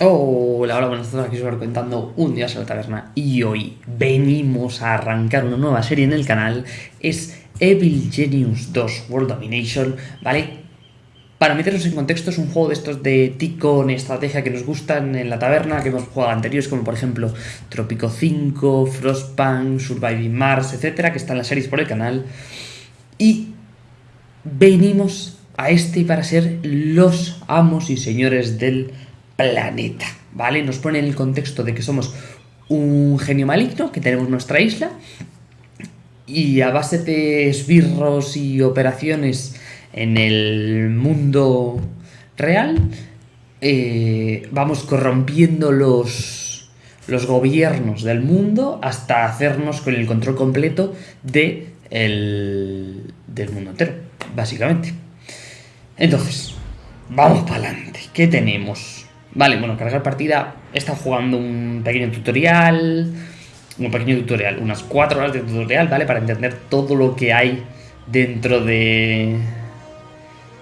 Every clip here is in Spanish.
Hola, hola, buenas tardes, aquí os voy contando un día a la taberna y hoy venimos a arrancar una nueva serie en el canal, es Evil Genius 2 World Domination, ¿vale? Para meternos en contexto es un juego de estos de ticón estrategia que nos gustan en la taberna, que hemos jugado anteriores como por ejemplo Tropico 5, Frostpunk, Surviving Mars, etcétera, que están las series por el canal y venimos a este para ser los amos y señores del planeta, ¿vale? Nos pone en el contexto de que somos un genio maligno, que tenemos nuestra isla, y a base de esbirros y operaciones en el mundo real, eh, vamos corrompiendo los, los gobiernos del mundo hasta hacernos con el control completo de el, del mundo entero, básicamente. Entonces, vamos para adelante. ¿Qué tenemos? Vale, bueno, cargar partida. He estado jugando un pequeño tutorial. Un pequeño tutorial, unas 4 horas de tutorial, ¿vale? Para entender todo lo que hay dentro de.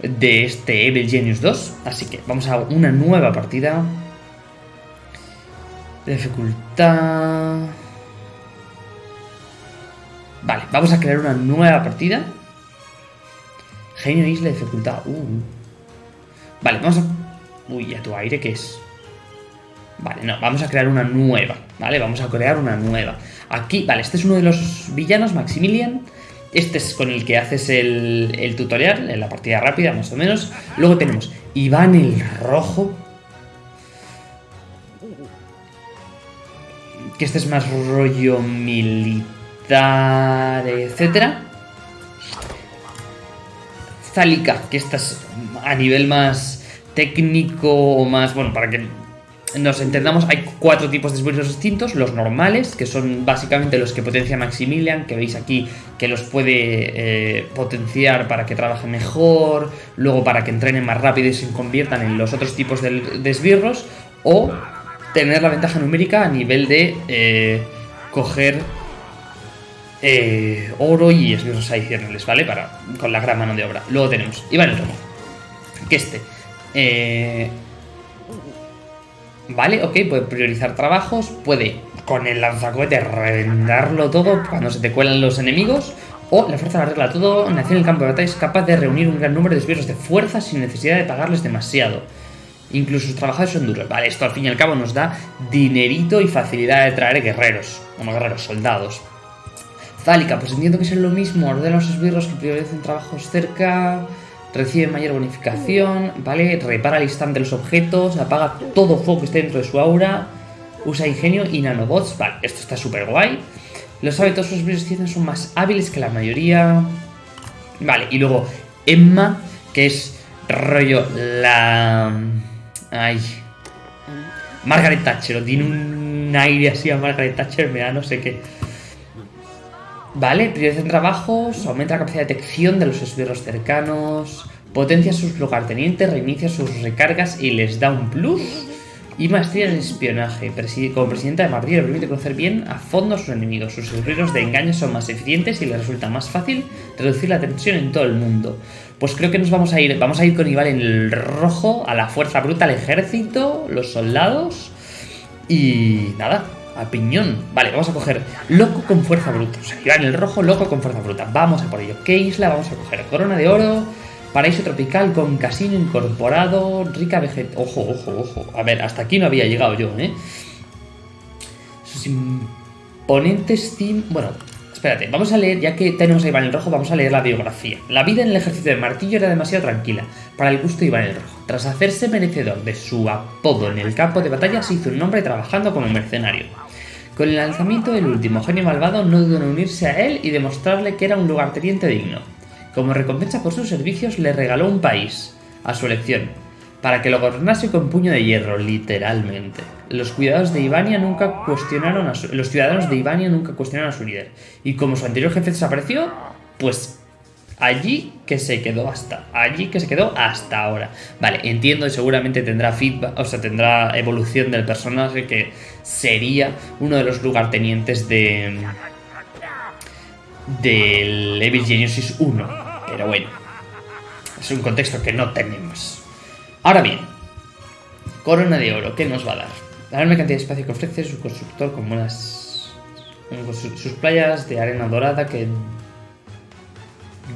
de este Evil Genius 2. Así que vamos a una nueva partida. Dificultad. Vale, vamos a crear una nueva partida. Genio Isla, dificultad. Uh. Vale, vamos a Uy, ¿a tu aire qué es? Vale, no, vamos a crear una nueva, ¿vale? Vamos a crear una nueva. Aquí, vale, este es uno de los villanos, Maximilian. Este es con el que haces el, tutorial, en la partida rápida, más o menos. Luego tenemos Iván el Rojo. Que este es más rollo militar, etcétera. Zalika, que esta es a nivel más técnico o más, bueno, para que nos entendamos, hay cuatro tipos de esbirros distintos, los normales, que son básicamente los que potencia Maximilian, que veis aquí que los puede eh, potenciar para que trabaje mejor, luego para que entrenen más rápido y se conviertan en los otros tipos de, esbirros, o tener la ventaja numérica a nivel de eh, coger eh, oro y esbirros adicionales, ¿vale? Para, con la gran mano de obra. Luego tenemos Iván el Romo, que este eh, vale, ok, puede priorizar trabajos, puede con el lanzacohete reventarlo todo cuando se te cuelan los enemigos, o la fuerza la arregla todo, nació en el campo de batalla es capaz de reunir un gran número de esbirros de fuerza sin necesidad de pagarles demasiado. Incluso sus trabajadores son duros. Vale, esto al fin y al cabo nos da dinerito y facilidad de traer guerreros, como guerreros, soldados. Zálica, pues entiendo que es lo mismo, ordena los esbirros que priorizan trabajos cerca recibe mayor bonificación, ¿vale? Repara al instante los objetos, apaga todo fuego que esté dentro de su aura, usa ingenio y nanobots, vale, esto está súper guay. Los hábitos de son más hábiles que la mayoría. Vale, y luego Emma, que es rollo la... Ay... Margaret Thatcher, tiene un aire así a Margaret Thatcher, me da no sé qué. Vale, en trabajos, aumenta la capacidad de detección de los esbirros cercanos, potencia sus lugartenientes, reinicia sus recargas y les da un plus. Y maestría en espionaje. como presidenta de Martillo permite conocer bien a fondo a sus enemigos. Sus esbirros de engaño son más eficientes y les resulta más fácil reducir la tensión en todo el mundo. Pues creo que nos vamos a ir, vamos a ir con Iván en rojo, a la fuerza bruta, al ejército, los soldados. Y nada, a piñón. Vale, vamos a coger loco con fuerza bruta. O sea, el rojo, loco con fuerza bruta. Vamos a por ello. ¿Qué isla vamos a coger? Corona de oro, paraíso tropical con casino incorporado, rica vegetación. Ojo, ojo, ojo. A ver, hasta aquí no había llegado yo, ¿eh? Sus imponentes team... Bueno, Espérate, vamos a leer, ya que tenemos a Iván el Rojo, vamos a leer la biografía. La vida en el ejército de Martillo era demasiado tranquila para el gusto de Iván el Rojo. Tras hacerse merecedor de su apodo en el campo de batalla, se hizo un nombre trabajando como mercenario. Con el lanzamiento del último genio malvado no dudó en unirse a él y demostrarle que era un lugarteniente digno. Como recompensa por sus servicios le regaló un país, a su elección, para que lo gobernase con puño de hierro, literalmente. Los cuidados de Ivania nunca cuestionaron a los ciudadanos de Ivania nunca cuestionaron a su líder. Y como su anterior jefe desapareció, pues allí que se quedó hasta allí que se quedó hasta ahora. Vale entiendo y seguramente tendrá feedback o sea tendrá evolución del personaje que sería uno de los lugartenientes de del Evil Genesis 1 pero bueno es un contexto que no tenemos. Ahora bien Corona de oro, ¿qué nos va a dar? La enorme cantidad de espacio que ofrece su constructor con sus sus playas de arena dorada que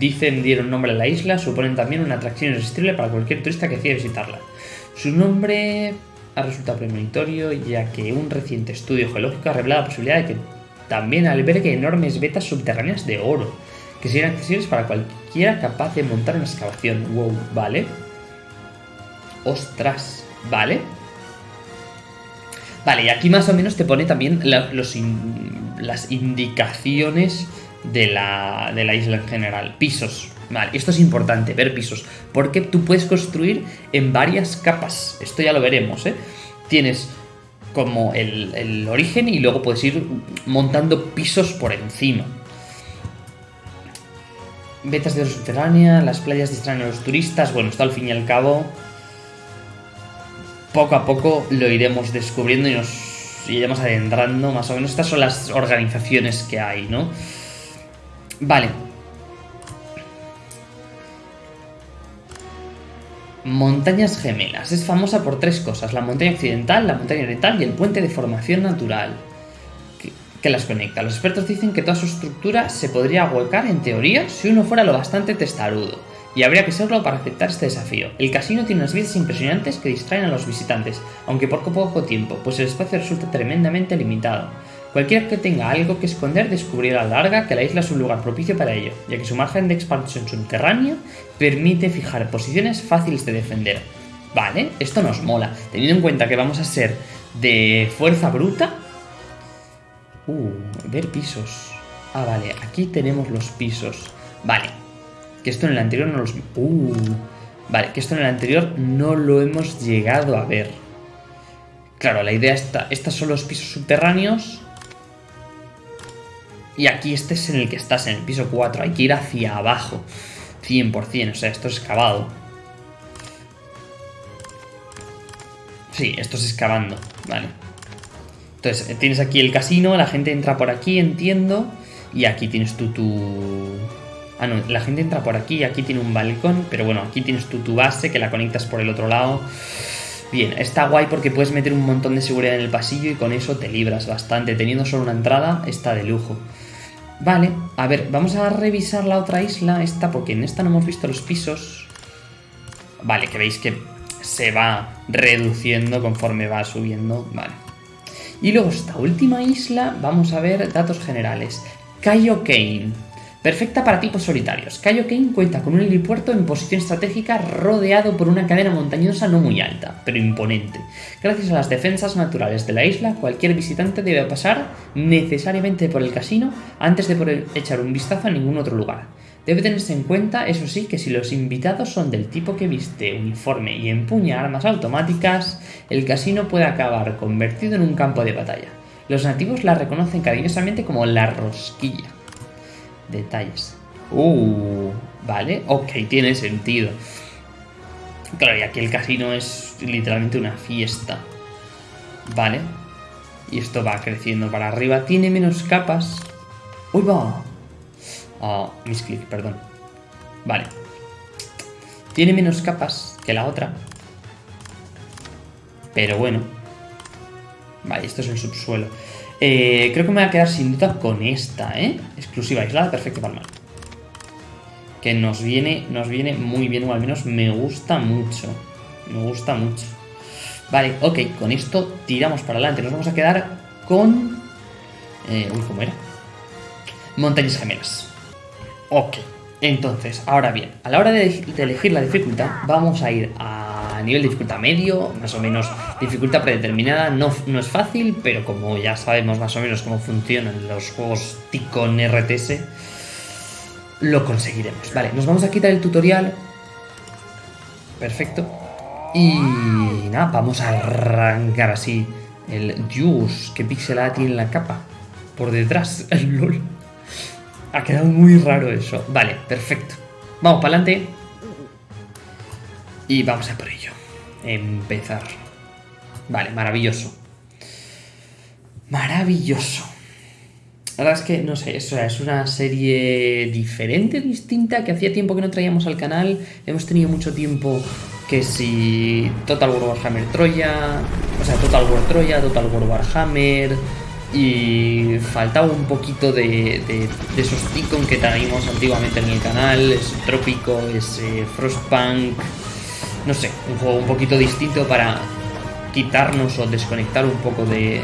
dicen dieron nombre a la isla suponen también una atracción irresistible para cualquier turista que decida visitarla. Su nombre ha resultado premonitorio ya que un reciente estudio geológico ha revelado la posibilidad de que también albergue enormes vetas subterráneas de oro, que serían accesibles para cualquiera capaz de montar una excavación. Wow, ¿vale? Ostras, ¿vale? Vale, y aquí más o menos te pone también las indicaciones de la, de la isla en general. Pisos. Vale, esto es importante, ver pisos. Porque tú puedes construir en varias capas. Esto ya lo veremos, ¿eh? Tienes como el, el origen y luego puedes ir montando pisos por encima. Vetas de subterránea, las playas distraen a los turistas. Bueno, esto al fin y al cabo poco a poco lo iremos descubriendo y nos iremos adentrando más o menos. Estas son las organizaciones que hay, ¿no? Vale. Montañas gemelas. Es famosa por tres cosas. La montaña occidental, la montaña oriental y el puente de formación natural que, las conecta. Los expertos dicen que toda su estructura se podría ahuecar en teoría si uno fuera lo bastante testarudo. Y habría que serlo para aceptar este desafío. El casino tiene unas vistas impresionantes que distraen a los visitantes, aunque por poco tiempo, pues el espacio resulta tremendamente limitado. Cualquiera que tenga algo que esconder descubrirá a la larga que la isla es un lugar propicio para ello, ya que su margen de expansión subterránea permite fijar posiciones fáciles de defender. Vale, esto nos mola, teniendo en cuenta que vamos a ser de fuerza bruta. Uh, ver pisos. Ah, vale, aquí tenemos los pisos. Vale, que esto en el anterior no los... Uh, vale, que esto en el anterior no lo hemos llegado a ver. Claro, la idea está... Estos son los pisos subterráneos. Y aquí este es en el que estás, en el piso 4. Hay que ir hacia abajo. 100%, o sea, esto es excavado. Sí, esto es excavando, vale. Entonces, eh, tienes aquí el casino, la gente entra por aquí, entiendo. Y aquí tienes tú tu... Ah, no, la gente entra por aquí aquí tiene un balcón. Pero bueno, aquí tienes tú tu base que la conectas por el otro lado. Bien, está guay porque puedes meter un montón de seguridad en el pasillo y con eso te libras bastante. Teniendo solo una entrada, está de lujo. Vale, a ver, vamos a revisar la otra isla, esta, porque en esta no hemos visto los pisos. Vale, que veis que se va reduciendo conforme va subiendo. Vale. Y luego esta última isla, vamos a ver datos generales. Cayo Kane. Perfecta para tipos solitarios. Cayo Kane cuenta con un helipuerto en posición estratégica rodeado por una cadena montañosa no muy alta, pero imponente. Gracias a las defensas naturales de la isla, cualquier visitante debe pasar necesariamente por el casino antes de poder echar un vistazo a ningún otro lugar. Debe tenerse en cuenta, eso sí, que si los invitados son del tipo que viste uniforme y empuña armas automáticas, el casino puede acabar convertido en un campo de batalla. Los nativos la reconocen cariñosamente como la rosquilla. Detalles. Uh, vale, ok, tiene sentido. Claro, y aquí el casino es literalmente una fiesta. Vale. Y esto va creciendo para arriba. Tiene menos capas. ¡Uy, va! Oh, misclick, perdón. Vale. Tiene menos capas que la otra. Pero bueno. Vale, esto es el subsuelo. Eh, creo que me voy a quedar sin duda con esta, ¿eh? Exclusiva aislada, perfecto palmar. Que nos viene, nos viene muy bien, o al menos me gusta mucho. Me gusta mucho. Vale, ok, con esto tiramos para adelante. Nos vamos a quedar con... Eh, uy, ¿cómo era? Montañas gemelas. Ok, entonces, ahora bien, a la hora de elegir la dificultad, vamos a ir a nivel de dificultad medio, más o menos dificultad predeterminada. No, no es fácil, pero como ya sabemos más o menos cómo funcionan los juegos Ticon RTS, lo conseguiremos. Vale, nos vamos a quitar el tutorial. Perfecto. Y nada, vamos a arrancar así el Dios, qué pixelada tiene la capa. Por detrás, el LOL. Ha quedado muy raro eso. Vale, perfecto. Vamos para adelante. Y vamos a por ello. Empezar. Vale, maravilloso. Maravilloso. La verdad es que, no sé, eso es una serie diferente, distinta, que hacía tiempo que no traíamos al canal. Hemos tenido mucho tiempo que si Total War Warhammer Troya, o sea, Total War Troya, Total War Warhammer, y faltaba un poquito de, de, esos Ticon que teníamos antiguamente en el canal, es Trópico, es eh, Frostpunk, no sé, un juego un poquito distinto para quitarnos o desconectar un poco de,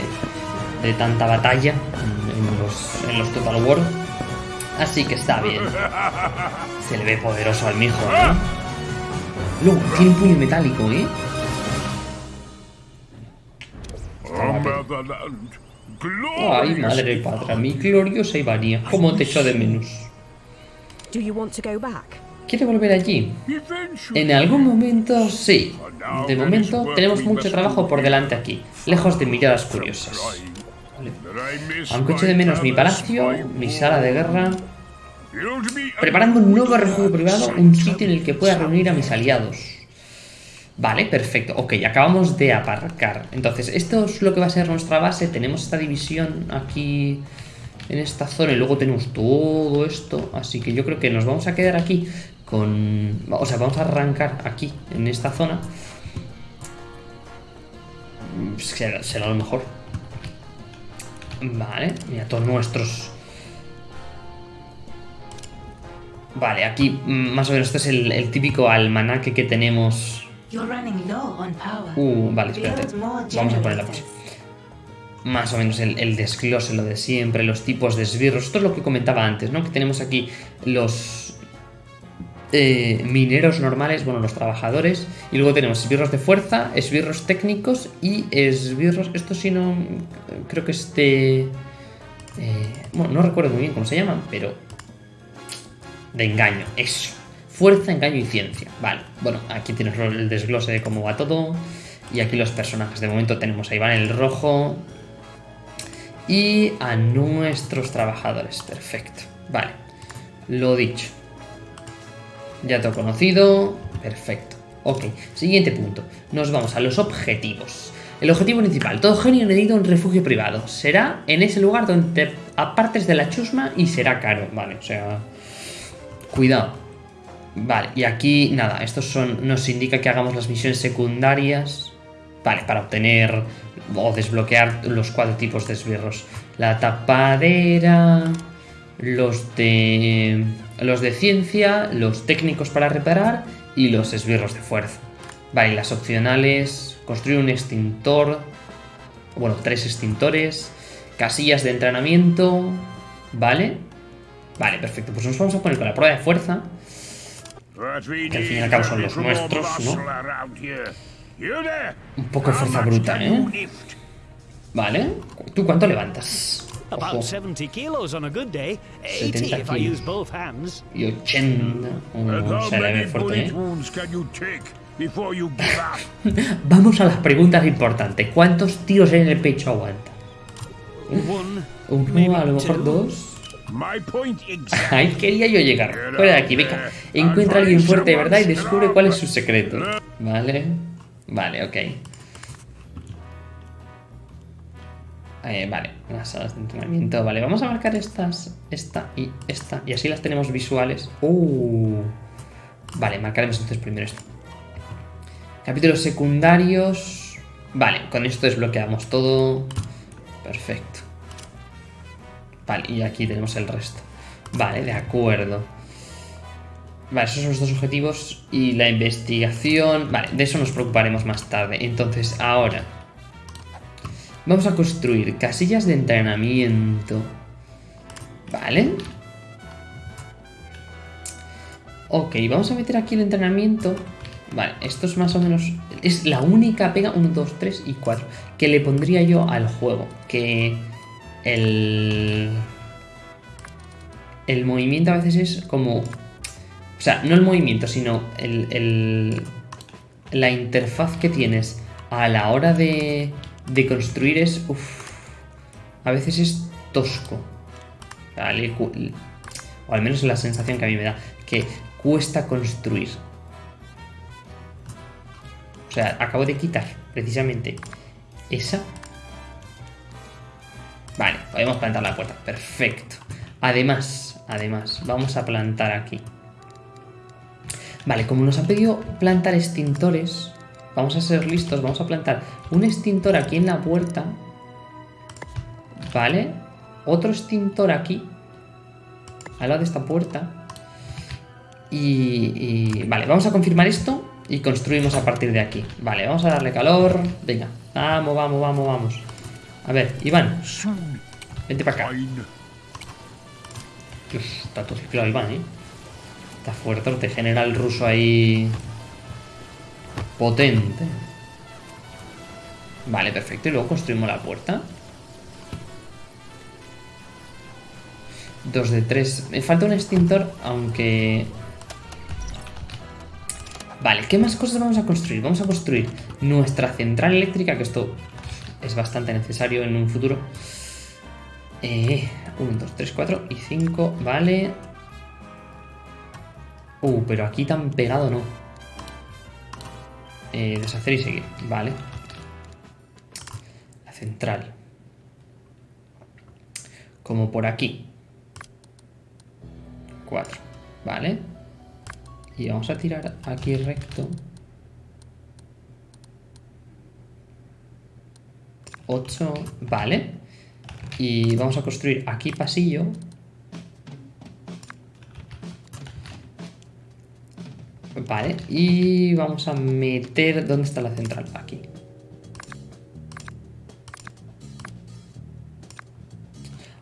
de tanta batalla en, los, en los Total War. Así que está bien. Se le ve poderoso al mijo, ¿eh? Luego, tiene un puño metálico, ¿eh? Ay, madre patria, mi gloriosa Ivania, cómo te echo de menos. ¿Quiere volver allí? En algún momento sí. De momento tenemos mucho trabajo por delante aquí, lejos de miradas curiosas. Aunque echo de menos mi palacio, mi sala de guerra, preparando un nuevo refugio privado, un sitio en el que pueda reunir a mis aliados. Vale, perfecto. Ok, acabamos de aparcar. Entonces, esto es lo que va a ser nuestra base. Tenemos esta división aquí en esta zona y luego tenemos todo esto. Así que yo creo que nos vamos a quedar aquí con... O sea, vamos a arrancar aquí, en esta zona. Será, será lo mejor. Vale, mira, todos nuestros... Vale, aquí mm, más o menos este es el, el típico almanaque que tenemos Uh, vale, espérate. Vamos a poner la. Más o menos el, desglose, lo de siempre, los tipos de esbirros. Esto es lo que comentaba antes, ¿no? Que tenemos aquí los eh, mineros normales, bueno, los trabajadores. Y luego tenemos esbirros de fuerza, esbirros técnicos y esbirros... Esto sí no... Creo que este... Eh, bueno, no recuerdo muy bien cómo se llaman, pero... De engaño, eso. Fuerza, engaño y ciencia. Vale, bueno, aquí tienes el desglose de cómo va todo. Y aquí los personajes. De momento tenemos a Iván el rojo. Y a nuestros trabajadores. Perfecto. Vale. Lo dicho. Ya te conocido. Perfecto. Ok. Siguiente punto. Nos vamos a los objetivos. El objetivo principal. Todo genio necesita un refugio privado. Será en ese lugar donde apartes de la chusma y será caro. Vale, o sea... Cuidado. Vale, y aquí, nada, estos son, nos indica que hagamos las misiones secundarias, vale, para obtener o desbloquear los cuatro tipos de esbirros. La tapadera, los de, los de ciencia, los técnicos para reparar y los esbirros de fuerza. Vale, las opcionales, construir un extintor, bueno, tres extintores, casillas de entrenamiento, ¿vale? Vale, perfecto, pues nos vamos a poner con la prueba de fuerza que al fin y al cabo son los nuestros, ¿no? Un poco de fuerza bruta, ¿eh? Vale. ¿Tú cuánto levantas? Ojo. 70 kilos y 80. Oh, se le ve fuerte, ¿eh? Vamos a las preguntas importantes. ¿Cuántos tiros en el pecho aguanta? Uno, a lo mejor dos. Ahí quería yo llegar. Fuera de aquí, venga. Encuentra a alguien fuerte de verdad y descubre cuál es su secreto. Vale. Vale, ok. Eh, vale, las salas de entrenamiento. Vale, vamos a marcar estas, esta y esta. Y así las tenemos visuales. Uh. Vale, marcaremos entonces primero esto. Capítulos secundarios. Vale, con esto desbloqueamos todo. Perfecto. Vale, y aquí tenemos el resto. Vale, de acuerdo. Vale, esos son los dos objetivos y la investigación... Vale, de eso nos preocuparemos más tarde. Entonces, ahora... Vamos a construir casillas de entrenamiento. Vale. Ok, vamos a meter aquí el entrenamiento. Vale, esto es más o menos... Es la única pega, 1, 2, 3 y 4, que le pondría yo al juego. Que el, el movimiento a veces es como... O sea, no el movimiento, sino el, la interfaz que tienes a la hora de, de construir es... Uf, a veces es tosco. O al menos es la sensación que a mí me da. Que cuesta construir. O sea, acabo de quitar precisamente esa Vale, podemos plantar la puerta. Perfecto. Además, además, vamos a plantar aquí. Vale, como nos han pedido plantar extintores, vamos a ser listos, vamos a plantar un extintor aquí en la puerta. Vale, otro extintor aquí, al lado de esta puerta. Y, vale, vamos a confirmar esto y construimos a partir de aquí. Vale, vamos a darle calor. Venga, vamos, vamos, vamos, vamos. A ver, Iván, vente para acá. Está todo ciclado Iván, ¿eh? Está fuerte, te genera el ruso ahí... Potente. Vale, perfecto. Y luego construimos la puerta. Dos de tres. Me falta un extintor, aunque... Vale, ¿qué más cosas vamos a construir? Vamos a construir nuestra central eléctrica, que esto es bastante necesario en un futuro. 1, 2, 3, 4 y 5, vale. Uh, pero aquí tan pegado no. Eh, deshacer y seguir, vale. La central. Como por aquí. 4, vale. Y vamos a tirar aquí recto. 8, vale. Y vamos a construir aquí pasillo. Vale, y vamos a meter... ¿Dónde está la central? Aquí.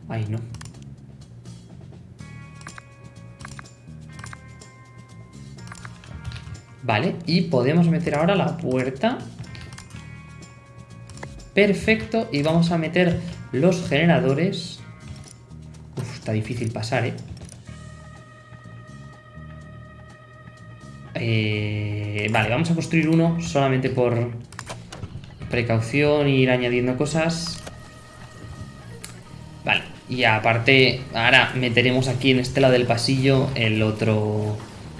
Ahí no. Vale, y podemos meter ahora la puerta. Perfecto, y vamos a meter los generadores... Uf, está difícil pasar, ¿eh? ¿Eh? Vale, vamos a construir uno solamente por precaución, ir añadiendo cosas. Vale, y aparte, ahora meteremos aquí en este lado del pasillo el otro,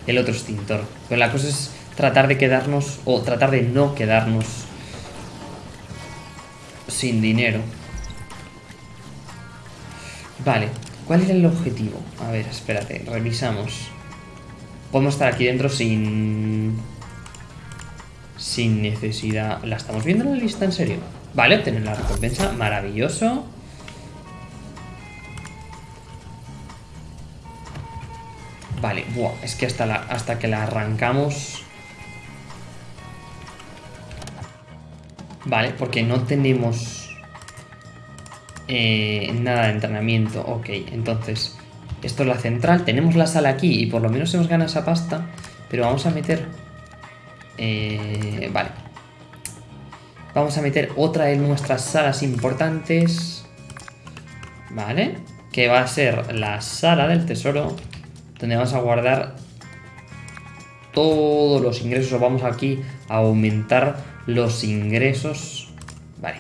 el otro extintor. Pero la cosa es tratar de quedarnos, o tratar de no quedarnos sin dinero. Vale, ¿cuál era el objetivo? A ver, espérate, revisamos. Podemos estar aquí dentro sin... Sin necesidad... ¿La estamos viendo en la lista en serio? Vale, obtener la recompensa, maravilloso. Vale, buah, es que hasta, hasta que la arrancamos... Vale, porque no tenemos eh, nada de entrenamiento. Ok, entonces, esto es la central. Tenemos la sala aquí y por lo menos hemos ganado esa pasta. Pero vamos a meter... Eh, vale. Vamos a meter otra de nuestras salas importantes. Vale. Que va a ser la sala del tesoro. Donde vamos a guardar todos los ingresos. Vamos aquí a aumentar los ingresos. Vale.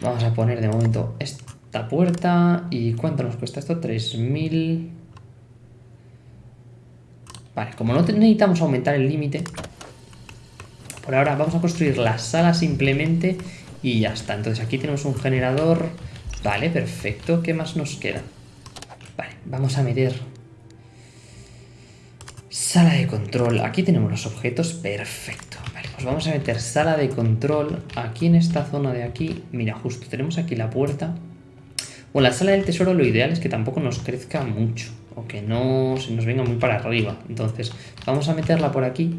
Vamos a poner de momento esta puerta. ¿Y cuánto nos cuesta esto? 3.000... Vale, como no necesitamos aumentar el límite, por ahora vamos a construir la sala simplemente y ya está. Entonces aquí tenemos un generador. Vale, perfecto. ¿Qué más nos queda? Vale, vamos a meter sala de control. Aquí tenemos los objetos. Perfecto. Pues vamos a meter sala de control aquí en esta zona de aquí. Mira, justo tenemos aquí la puerta. Bueno, la sala del tesoro lo ideal es que tampoco nos crezca mucho. O que no se nos venga muy para arriba. Entonces, vamos a meterla por aquí.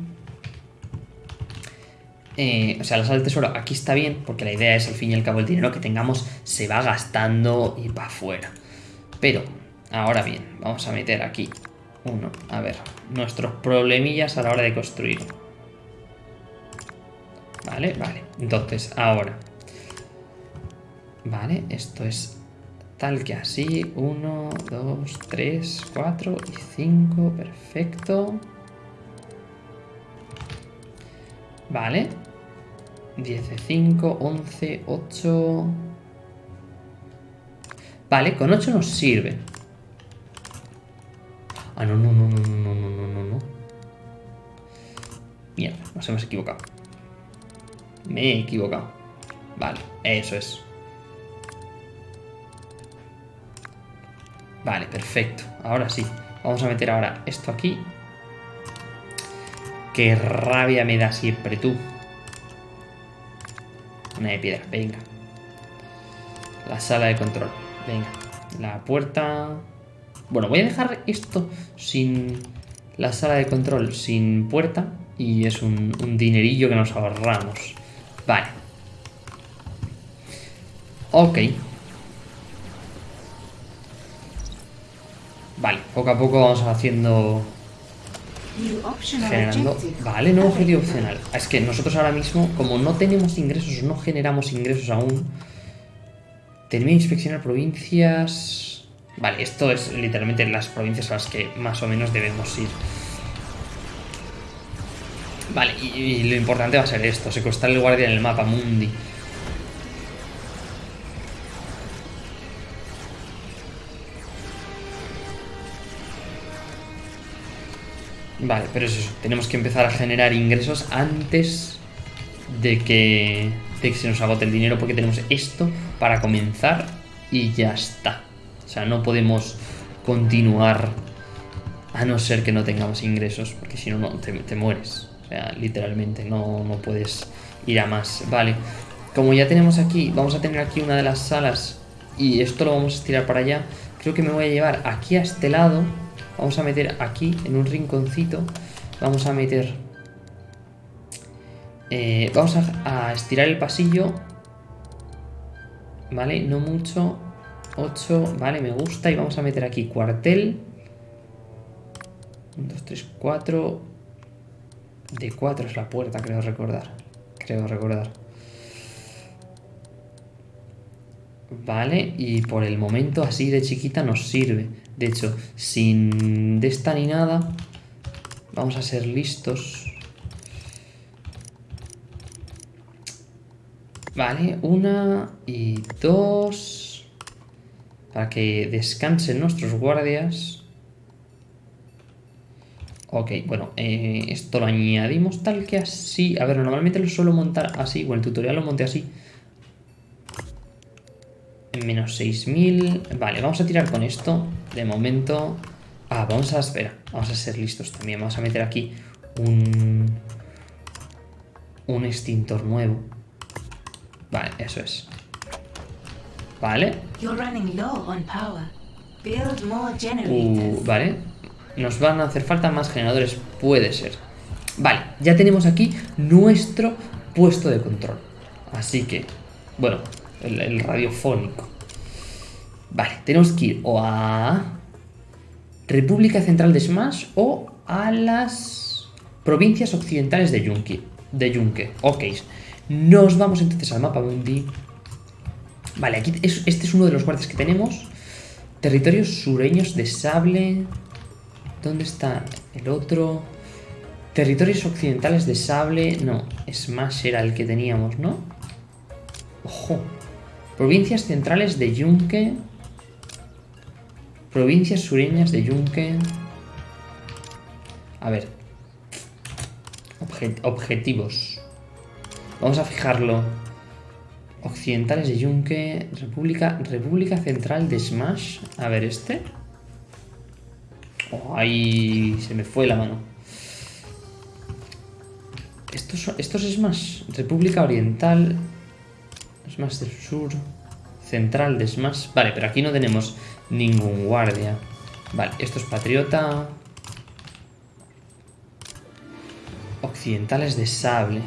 Eh, o sea, la sala del tesoro aquí está bien, porque la idea es al fin y al cabo el dinero que tengamos se va gastando y para afuera. Pero, ahora bien, vamos a meter aquí uno. A ver, nuestros problemillas a la hora de construir. Vale, vale. Entonces, ahora. Vale, esto es tal que así. 1, 2, 3, 4 y 5. Perfecto. Vale. 10 de 5, 11, 8... Vale, con 8 nos sirve. Ah, no, no, no, no, no, no, no, no, no. Mierda, nos hemos equivocado. Me he equivocado. Vale, eso es. Vale, perfecto. Ahora sí. Vamos a meter ahora esto aquí. Qué rabia me da siempre tú. Una de piedra, venga. La sala de control, venga. La puerta... Bueno, voy a dejar esto sin... La sala de control sin puerta. Y es un, dinerillo que nos ahorramos. Vale. Ok. Vale, poco a poco vamos haciendo... Generando... Vale, nuevo objetivo opcional. Es que nosotros ahora mismo, como no tenemos ingresos, no generamos ingresos aún... Termina de inspeccionar provincias... Vale, esto es literalmente las provincias a las que más o menos debemos ir. Vale, y, y lo importante va a ser esto, secuestrar el guardia en el mapa mundi. Vale, pero es eso. Tenemos que empezar a generar ingresos antes de que, de que se nos agote el dinero porque tenemos esto para comenzar y ya está. O sea, no podemos continuar a no ser que no tengamos ingresos porque si no, no te, mueres. O sea, literalmente no, no puedes ir a más. Vale, como ya tenemos aquí, vamos a tener aquí una de las salas y esto lo vamos a estirar para allá. Creo que me voy a llevar aquí a este lado Vamos a meter aquí, en un rinconcito, vamos a meter... Eh, vamos a, estirar el pasillo. Vale, no mucho. 8, vale, me gusta. Y vamos a meter aquí cuartel. 1, 2, 3, 4. De 4 es la puerta, creo recordar. Creo recordar. Vale, y por el momento así de chiquita nos sirve. De hecho, sin de esta ni nada, vamos a ser listos. Vale, una y dos. Para que descansen nuestros guardias. Ok, bueno, eh, esto lo añadimos tal que así. A ver, normalmente lo suelo montar así, o el tutorial lo monté así. En menos 6000. Vale, vamos a tirar con esto. De momento... Ah, vamos a... Espera, vamos a ser listos también. Vamos a meter aquí un... Un extintor nuevo. Vale, eso es. Vale. Uh, vale. Nos van a hacer falta más generadores. Puede ser. Vale, ya tenemos aquí nuestro puesto de control. Así que, bueno, el, radiofónico. Vale, tenemos que ir o a República Central de Smash o a las provincias occidentales de Yunque. De. Ok. Nos vamos entonces al mapa mundi. Vale, aquí este es uno de los guardias que tenemos. Territorios sureños de sable. ¿Dónde está el otro? Territorios occidentales de sable. No, Smash era el que teníamos, ¿no? Ojo. Provincias centrales de Yunque. Provincias sureñas de Yunque. A ver. objetivos. Vamos a fijarlo. Occidentales de Yunque. República, República Central de Smash. A ver, este. Oh, ahí se me fue la mano. Estos, estos es más República Oriental. Smash del sur. Central de Smash. Vale, pero aquí no tenemos ningún guardia. Vale, esto es patriota. Occidentales de sable.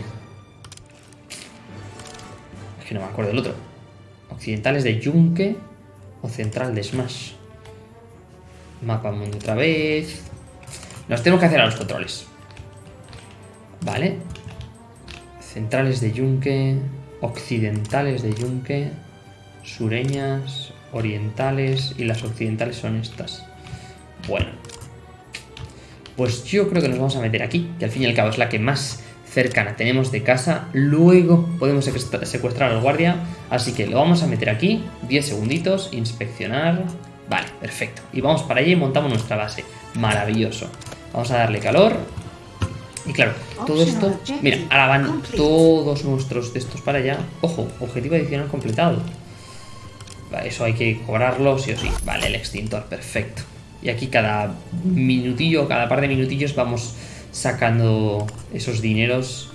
Es que no me acuerdo del otro. Occidentales de Yunque o central de Smash. Mapa mundo otra vez. Nos tenemos que hacer a los controles. Vale. Centrales de Yunque occidentales de yunque, sureñas, orientales y las occidentales son estas. Bueno, pues yo creo que nos vamos a meter aquí, que al fin y al cabo es la que más cercana tenemos de casa. Luego podemos secuestrar al guardia, así que lo vamos a meter aquí, 10 segunditos, inspeccionar... Vale, perfecto. Y vamos para allá y montamos nuestra base. Maravilloso. Vamos a darle calor, y claro, todo esto... Mira, ahora van todos nuestros de estos para allá. Ojo, objetivo adicional completado. Eso hay que cobrarlo sí o sí. Vale, el extintor, perfecto. Y aquí cada minutillo, cada par de minutillos vamos sacando esos dineros.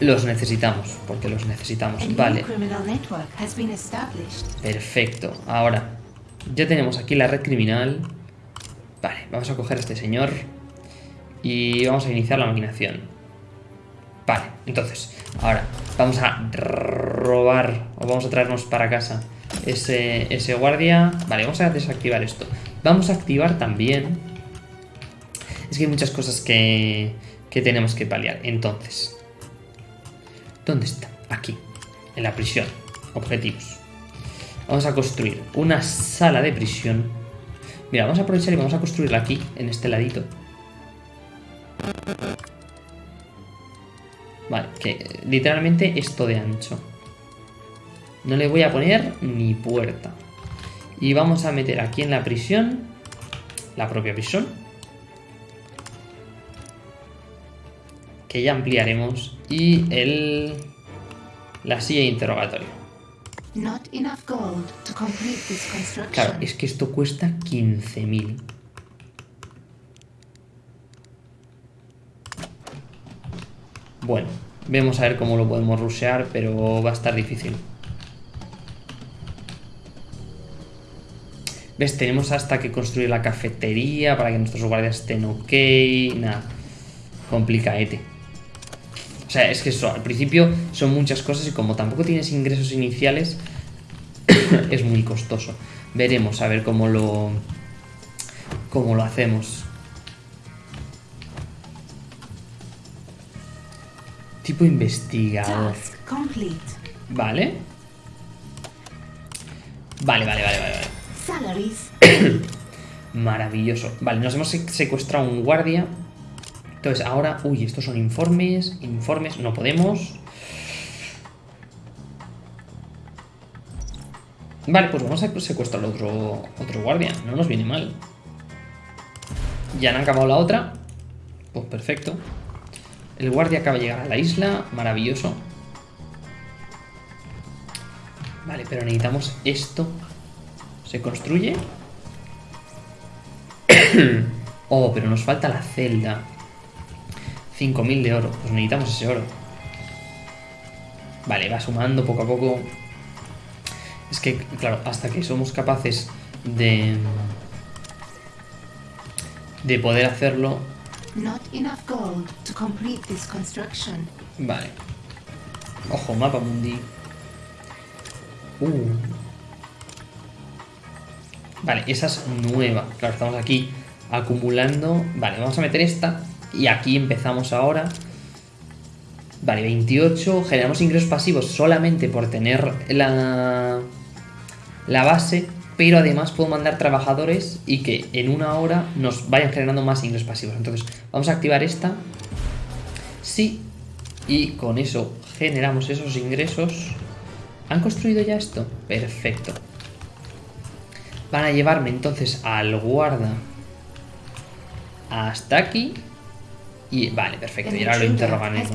Los necesitamos, porque los necesitamos. Vale. Perfecto. Ahora, ya tenemos aquí la red criminal. Vale, vamos a coger a este señor. Y vamos a iniciar la maquinación. Vale, entonces, ahora vamos a robar o vamos a traernos para casa ese, ese guardia. Vale, vamos a desactivar esto. Vamos a activar también... Es que hay muchas cosas que, que tenemos que paliar. Entonces, ¿dónde está? Aquí, en la prisión. Objetivos. Vamos a construir una sala de prisión. Mira, vamos a aprovechar y vamos a construirla aquí, en este ladito. Vale, que literalmente esto de ancho. No le voy a poner ni puerta. Y vamos a meter aquí en la prisión, la propia prisión, que ya ampliaremos, y el la silla de interrogatorio. Claro, es que esto cuesta 15.000. Bueno, vemos a ver cómo lo podemos rushear, pero va a estar difícil. ¿Ves? Tenemos hasta que construir la cafetería para que nuestros guardias estén ok. Nada. Complicaete. O sea, es que eso, al principio son muchas cosas y como tampoco tienes ingresos iniciales, es muy costoso. Veremos a ver cómo lo, cómo lo hacemos. Tipo investigador. Vale. Vale, vale, vale, vale. vale. Maravilloso. Vale, nos hemos secuestrado un guardia. Entonces, ahora... Uy, estos son informes. Informes, no podemos. Vale, pues vamos a secuestrar otro, otro guardia. No nos viene mal. Ya han acabado la otra. Pues perfecto. El guardia acaba de llegar a la isla. Maravilloso. Vale, pero necesitamos esto. ¿Se construye? oh, pero nos falta la celda. 5.000 de oro. Pues necesitamos ese oro. Vale, va sumando poco a poco. Es que, claro, hasta que somos capaces de... De poder hacerlo, Not enough gold to complete this construction. Vale. Ojo, mapa mundi. Uh. Vale, esa es nueva. Claro, estamos aquí acumulando. Vale, vamos a meter esta. Y aquí empezamos ahora. Vale, 28. Generamos ingresos pasivos solamente por tener la, la base pero además puedo mandar trabajadores y que en una hora nos vayan generando más ingresos pasivos. Entonces, vamos a activar esta. Sí, y con eso generamos esos ingresos. ¿Han construido ya esto? Perfecto. Van a llevarme entonces al guarda hasta aquí. Y vale, perfecto. Y ahora lo interrogaremos.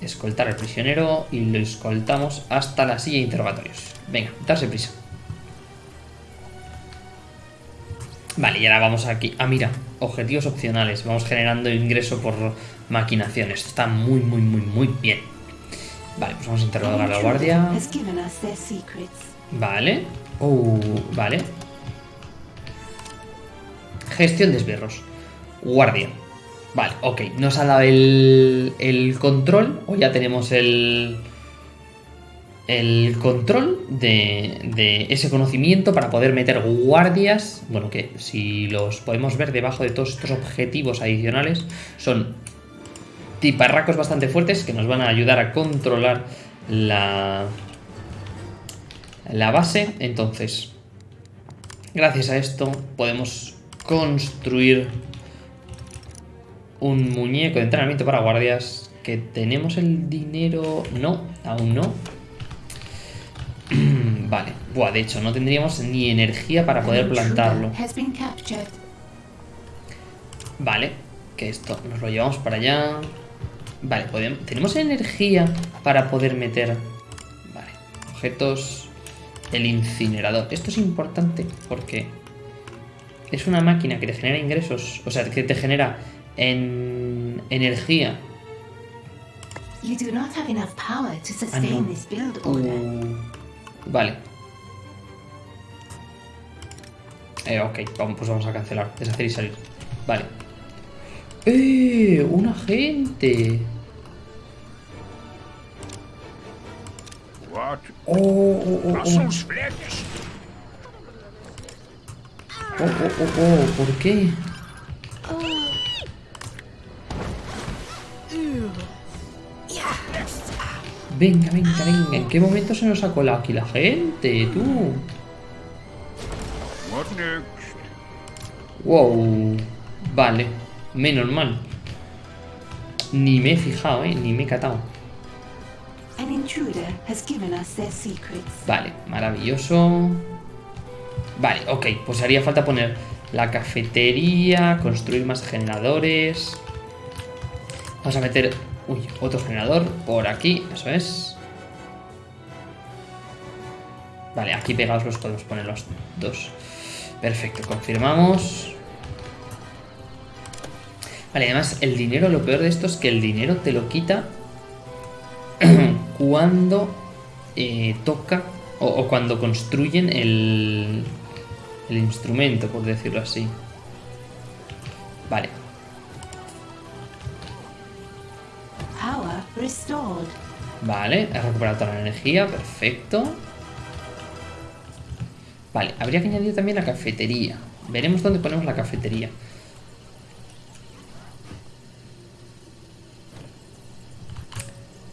Escoltar al prisionero y lo escoltamos hasta la silla de interrogatorios. Venga, darse prisa. Vale, y ahora vamos aquí. Ah, mira, objetivos opcionales. Vamos generando ingreso por maquinación. Esto está muy, muy, muy, muy bien. Vale, pues vamos a interrogar a la guardia. Vale. Uh, vale. Gestión de esbirros. Guardia. Vale, ok. Nos ha dado el, el control. O ya tenemos el, el control de, ese conocimiento para poder meter guardias, bueno, que si los podemos ver debajo de todos estos objetivos adicionales, son tiparracos bastante fuertes que nos van a ayudar a controlar la, la base. Entonces, gracias a esto podemos construir un muñeco de entrenamiento para guardias que tenemos el dinero... No, aún no vale. Buah, de hecho, no tendríamos ni energía para poder plantarlo. Vale. Que esto nos lo llevamos para allá. Vale, podemos, tenemos energía para poder meter... Vale. Objetos... El incinerador. Esto es importante porque es una máquina que te genera ingresos, o sea, que te genera en energía. You do not have enough power to Ah, sustain no. this build order. Uh, vale. Eh, ok, vamos, pues vamos a cancelar, deshacer y salir. Vale. ¡Eh! ¡Un agente! What? ¡Oh, oh, oh, oh! ¡Oh, oh, oh, oh! ¿Por qué? Venga, venga, venga. ¿En qué momento se nos ha colado aquí la gente, tú? Wow. Vale. Menos mal. Ni me he fijado, ¿eh? Ni me he catado. An has given us their. Vale, maravilloso. Vale, ok. Pues haría falta poner la cafetería, construir más generadores. Vamos a meter... Uy, otro generador por aquí, eso es. Vale, aquí pegados los podemos poner los dos. Perfecto, confirmamos. Vale, además el dinero, lo peor de esto es que el dinero te lo quita cuando eh, toca o, o cuando construyen el, el instrumento, por decirlo así. Vale, Power restored. vale, he recuperado toda la energía, perfecto. Vale, habría que añadir también la cafetería. Veremos dónde ponemos la cafetería.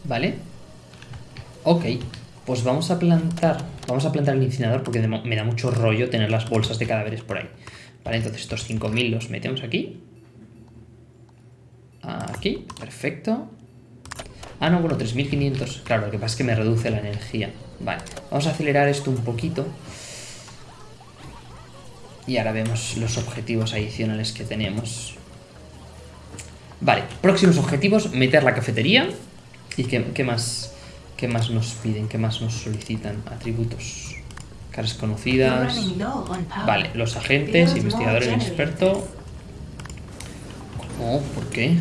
Vale. Ok, pues vamos a plantar. Vamos a plantar el incinerador porque me da mucho rollo tener las bolsas de cadáveres por ahí. Vale, entonces estos 5000 los metemos aquí. Aquí, perfecto. Ah, no, bueno, 3500. Claro, lo que pasa es que me reduce la energía. Vale, vamos a acelerar esto un poquito. Y ahora vemos los objetivos adicionales que tenemos. Vale, próximos objetivos, meter la cafetería. ¿Y qué más, qué más nos piden? ¿Qué más nos solicitan? Atributos. Caras conocidas. Vale, los agentes, investigador more inexperto. ¿Cómo? ¿Por qué?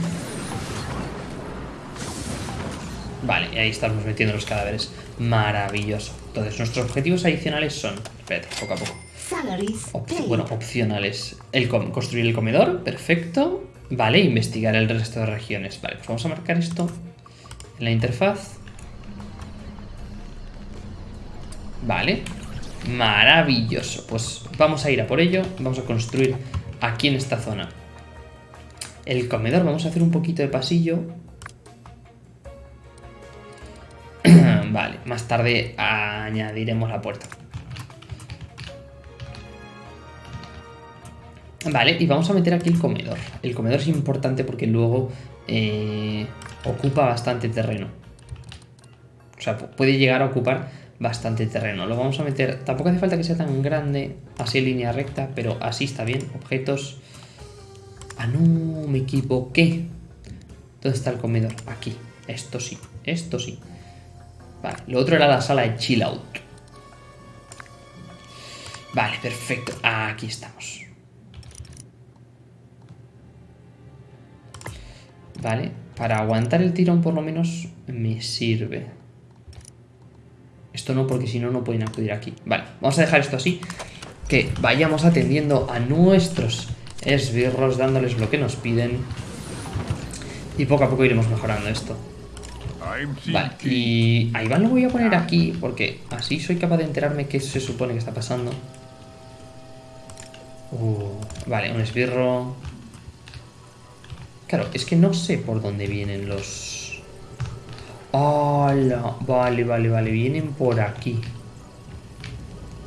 Vale, y ahí estamos metiendo los cadáveres. Maravilloso. Entonces, nuestros objetivos adicionales son... Espérate, poco a poco. Op- bueno, opcionales. El construir el comedor, perfecto. Vale, investigar el resto de regiones. Vale, pues vamos a marcar esto en la interfaz. Vale, maravilloso. Pues vamos a ir a por ello. Vamos a construir aquí en esta zona el comedor. Vamos a hacer un poquito de pasillo. vale, más tarde añadiremos la puerta. Vale, y vamos a meter aquí el comedor. El comedor es importante porque luego eh, ocupa bastante terreno. O sea, pu- puede llegar a ocupar bastante terreno. Lo vamos a meter... Tampoco hace falta que sea tan grande, así línea recta, pero así está bien. Objetos... Ah, no, me equivoqué. ¿Dónde está el comedor? Aquí. Esto sí, esto sí. Vale, lo otro era la sala de chill out. Vale, perfecto. Aquí estamos. Vale, para aguantar el tirón por lo menos me sirve. Esto no, porque si no, no pueden acudir aquí. Vale, vamos a dejar esto así. Que vayamos atendiendo a nuestros esbirros, dándoles lo que nos piden. Y poco a poco iremos mejorando esto. Vale, y a Iván lo voy a poner aquí porque así soy capaz de enterarme qué se supone que está pasando. Uh, vale, un esbirro. Claro, es que no sé por dónde vienen los... ¡Hala! Vale, vale, vale, vienen por aquí.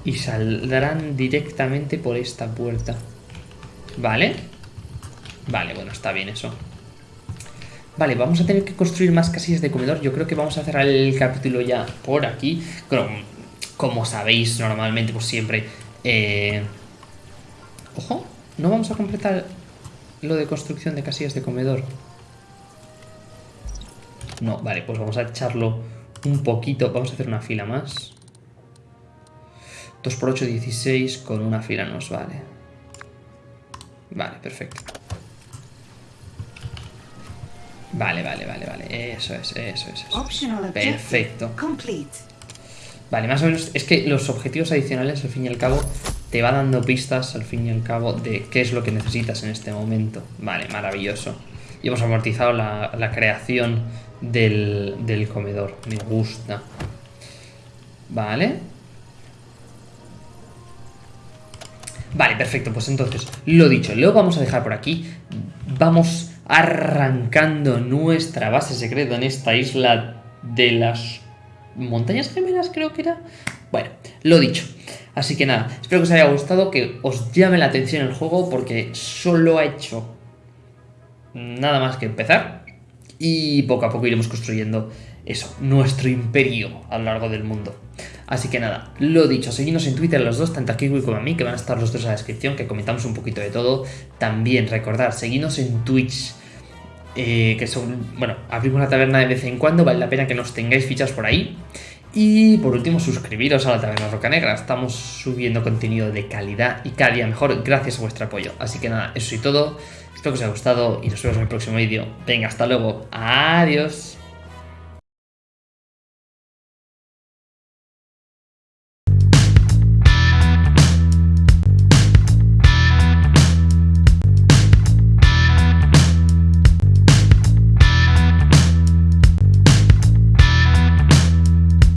Y saldrán directamente por esta puerta. ¿Vale? Vale, bueno, está bien eso. Vale, vamos a tener que construir más casillas de comedor. Yo creo que vamos a cerrar el capítulo ya por aquí. Como, como sabéis, normalmente, pues siempre... eh, Ojo, no vamos a completar lo de construcción de casillas de comedor. No, vale, pues vamos a echarlo un poquito. Vamos a hacer una fila más. 2 por 8, 16. Con una fila nos vale. Vale, perfecto. Vale, vale, vale, vale. Eso es, eso es, eso es. Perfecto. Vale, más o menos. Es que los objetivos adicionales, al fin y al cabo, te va dando pistas, al fin y al cabo, de qué es lo que necesitas en este momento. Vale, maravilloso. Y hemos amortizado la, la creación del, del comedor. Me gusta. Vale. Vale, perfecto. Pues entonces, lo dicho, lo vamos a dejar por aquí. Vamos arrancando nuestra base secreta en esta isla de las montañas gemelas, creo que era. Bueno, lo dicho. Así que nada, espero que os haya gustado, que os llame la atención el juego, porque solo ha hecho nada más que empezar. Y poco a poco iremos construyendo eso, nuestro imperio a lo largo del mundo. Así que nada, lo dicho, seguidnos en Twitter los dos, tanto a Kiwi como a mí, que van a estar los dos en la descripción, que comentamos un poquito de todo. También recordad, seguidnos en Twitch, eh, que son, bueno, abrimos la taberna de vez en cuando, vale la pena que nos tengáis fichas por ahí. Y por último, suscribiros a la Taberna Roca Negra. Estamos subiendo contenido de calidad y cada día mejor gracias a vuestro apoyo. Así que nada, eso y todo. Espero que os haya gustado y nos vemos en el próximo vídeo. Venga, hasta luego. Adiós.